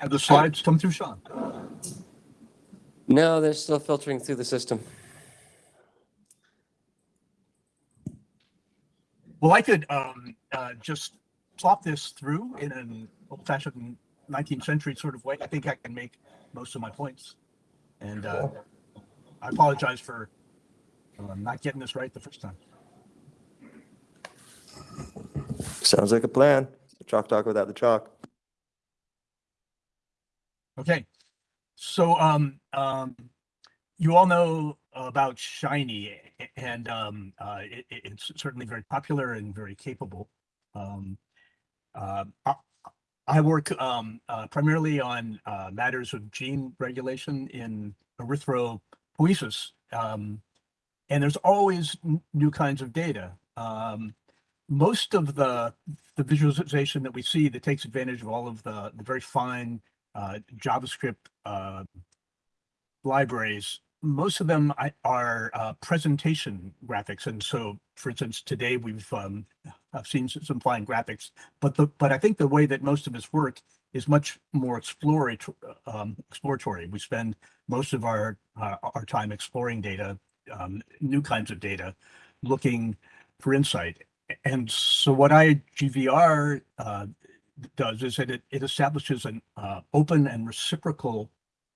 Have the slides come through, Sean? No, they're still filtering through the system. Well, I could um, uh, just plop this through in an old-fashioned 19th century sort of way. I think I can make most of my points. And uh, I apologize for uh, not getting this right the first time. Sounds like a plan. Chalk talk without the chalk. Okay, so um, um, you all know about Shiny, and um, uh, it, it- it's certainly very popular and very capable. Um, uh, I, I work um, uh, primarily on uh, matters of gene regulation in erythropoiesis, um, and there's always new kinds of data. Um, most of the the visualization that we see that takes advantage of all of the, the very fine uh, JavaScript uh, libraries, most of them are uh, presentation graphics. And so, for instance, today we've um, I've seen some fine graphics, but the but I think the way that most of us work is much more exploratory. Um, exploratory. We spend most of our uh, our time exploring data, um, new kinds of data, looking for insight. And so, what IGVR uh, does is that it, it establishes an uh, open and reciprocal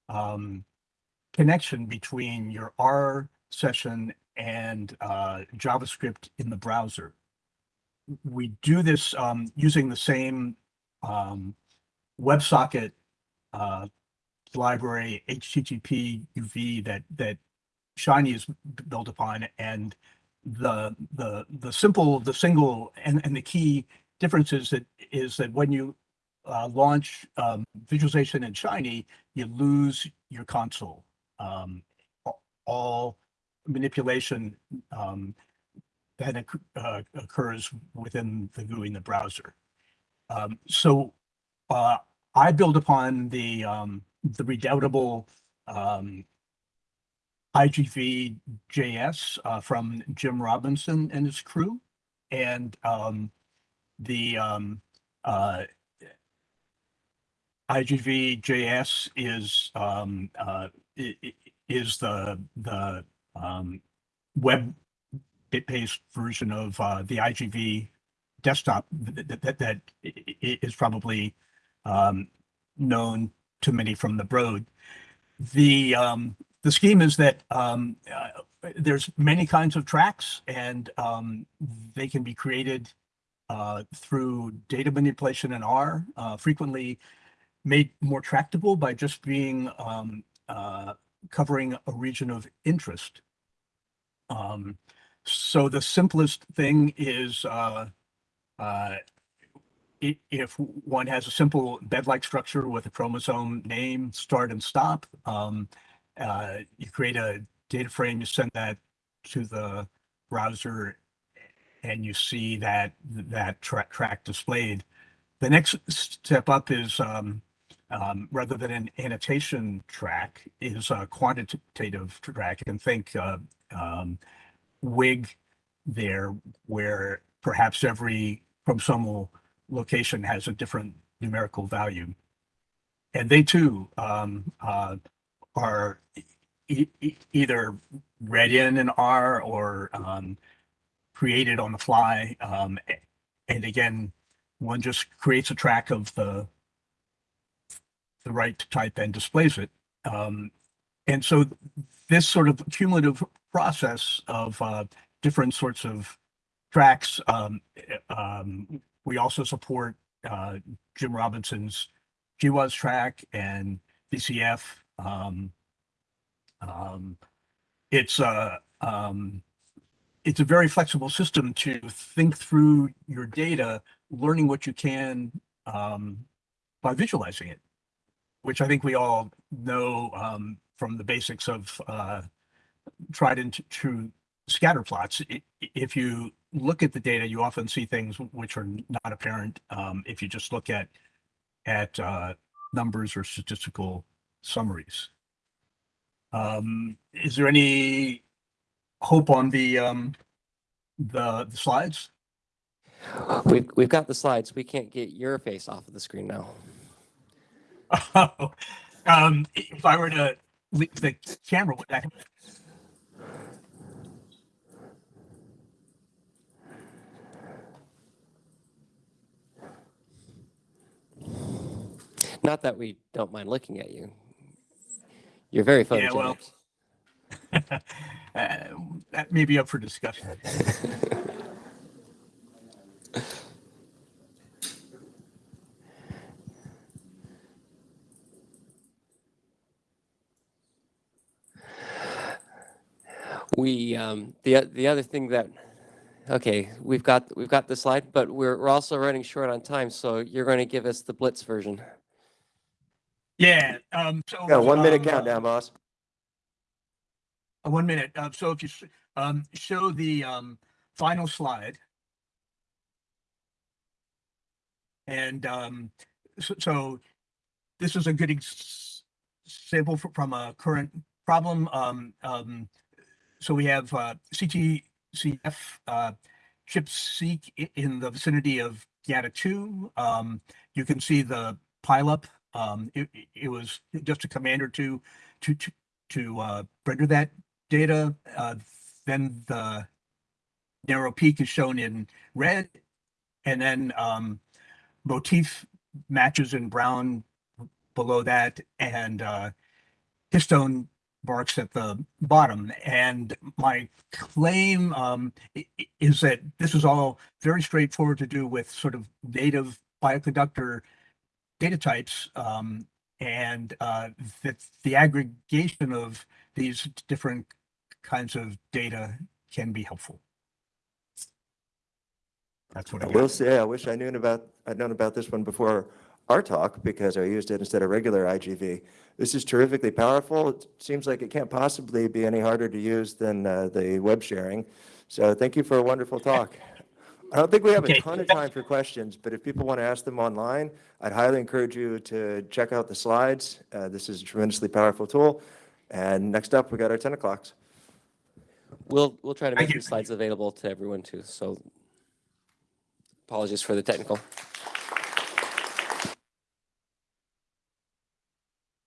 um, connection between your R session and uh, JavaScript in the browser. We do this um, using the same um, WebSocket uh, library HTTP UV that that Shiny is built upon, and the the the simple the single and and the key difference is that is that when you uh, launch um, visualization in Shiny, you lose your console. Um, all manipulation um, occ- uh, occurs within the GUI in the browser. Um, so uh, I build upon the um, the redoubtable um, IGV JS uh, from Jim Robinson and his crew, and the um, uh, IGV JS is um, uh, is the the um, web based version of uh, the IGV desktop that, that, that, is probably um, known to many from the Broad. The um, the scheme is that um, uh, there's many kinds of tracks, and um, they can be created through data manipulation in R, uh, frequently made more tractable by just being um, uh, covering a region of interest. Um, so the simplest thing is uh, uh, if one has a simple bed-like structure with a chromosome name, start and stop, um, uh, you create a data frame, you send that to the browser, and you see that that track track displayed. The next step up is um, um, rather than an annotation track, is a quantitative track. And think uh, um, WIG there, where perhaps every chromosomal location has a different numerical value. And they too um, uh, are e- e- either read in an R or um, created on the fly. Um, and again, one just creates a track of the the right type and displays it. Um, and so this sort of cumulative process of uh, different sorts of tracks. Um, eh, um, we also support uh, Jim Robinson's GWAS track and VCF. Um, um, it's a um, it's a very flexible system to think through your data, learning what you can um, by visualizing it, which I think we all know um, from the basics of uh, tried and true scatter plots. If you look at the data, you often see things which are not apparent um, if you just look at at uh, numbers or statistical summaries. Um, is there any hope on the um, the, the slides? We've, we've got the slides. We can't get your face off of the screen now. Oh, um, if I were to leave the camera, would that? Not that we don't mind looking at you. You're very Yeah, well- photogenic. that may be up for discussion. We, um, the, the other thing that, okay, we've got, we've got the slide, but we're, we're also running short on time, so you're going to give us the Blitz version. Yeah, um, so. Got a one minute um, countdown, boss. Uh, One minute. Uh, so if you, um, show the, um, final slide. And, um, so, so this is a good ex- example fr- from a current problem. Um, um, so we have, uh, CTCF, uh, ChIP-seq in the vicinity of GATA two. Um, you can see the pileup. Um, it, it- it was just a command or two to, to, to, uh, render that data. Uh, then the narrow peak is shown in red. And then, um, motif matches in brown below that and, uh, histone marks at the bottom. And my claim, um, is that this is all very straightforward to do with sort of native bioconductor data types. Um, and, uh, that the aggregation of these different kinds of data can be helpful. That's what I I will say, I wish I knew about, I'd known about this one before our talk because I used it instead of regular IGV. This is terrifically powerful. It seems like it can't possibly be any harder to use than uh, the web sharing. So thank you for a wonderful talk. I don't think we have a ton of time for questions, but if people want to ask them online, I'd highly encourage you to check out the slides. Uh, This is a tremendously powerful tool. And next up, we got our 10 o'clocks. We'll, we'll try to make you. the slides available to everyone too, so apologies for the technical.